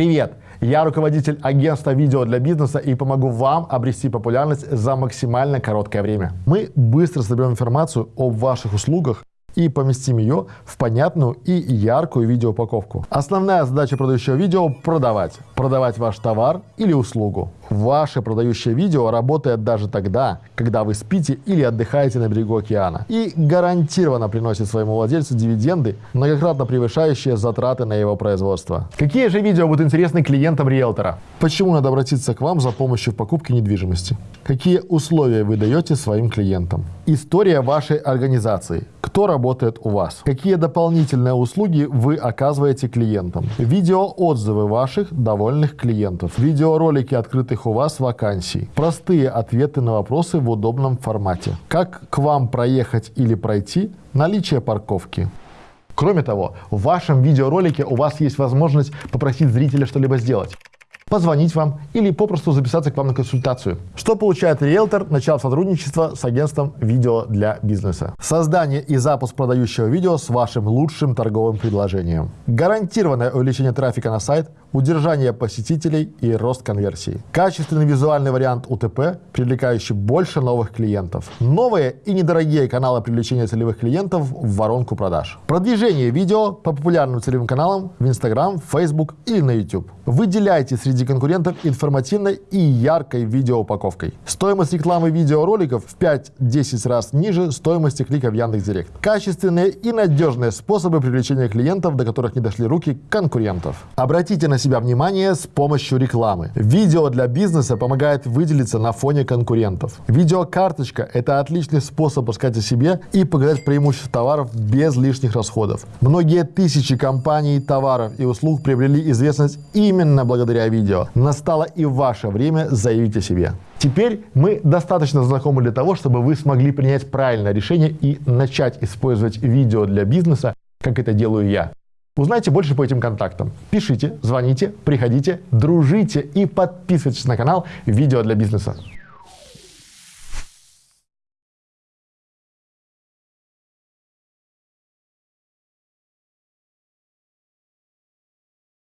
Привет! Я руководитель агентства видео для бизнеса и помогу вам обрести популярность за максимально короткое время. Мы быстро соберем информацию об ваших услугах и поместим ее в понятную и яркую видеоупаковку. Основная задача продающего видео – продавать. Продавать ваш товар или услугу. Ваше продающее видео работает даже тогда, когда вы спите или отдыхаете на берегу океана. И гарантированно приносит своему владельцу дивиденды, многократно превышающие затраты на его производство. Какие же видео будут интересны клиентам риэлтора? Почему надо обратиться к вам за помощью в покупке недвижимости? Какие условия вы даете своим клиентам? История вашей организации. Кто работает у вас? Какие дополнительные услуги вы оказываете клиентам? Видеоотзывы ваших довольных клиентов. Видеоролики открытых у вас вакансий. Простые ответы на вопросы в удобном формате. Как к вам проехать или пройти? Наличие парковки. Кроме того, в вашем видеоролике у вас есть возможность попросить зрителя что-либо сделать позвонить вам или попросту записаться к вам на консультацию. Что получает риэлтор, начав сотрудничество с агентством видео для бизнеса? Создание и запуск продающего видео с вашим лучшим торговым предложением. Гарантированное увеличение трафика на сайт, удержание посетителей и рост конверсии. Качественный визуальный вариант УТП, привлекающий больше новых клиентов. Новые и недорогие каналы привлечения целевых клиентов в воронку продаж. Продвижение видео по популярным целевым каналам в Instagram, Facebook или на YouTube. Выделяйте среди конкурентов информативной и яркой видеоупаковкой. Стоимость рекламы видеороликов в 5-10 раз ниже стоимости клика в Яндекс.Директ. Качественные и надежные способы привлечения клиентов, до которых не дошли руки конкурентов. Обратите на себя внимание с помощью рекламы. Видео для бизнеса помогает выделиться на фоне конкурентов. Видеокарточка – это отличный способ рассказать о себе и показать преимущества товаров без лишних расходов. Многие тысячи компаний, товаров и услуг приобрели известность именно благодаря видео. Настало и ваше время заявить о себе. Теперь мы достаточно знакомы для того, чтобы вы смогли принять правильное решение и начать использовать видео для бизнеса, как это делаю я. Узнайте больше по этим контактам. Пишите, звоните, приходите, дружите и подписывайтесь на канал «Видео для бизнеса».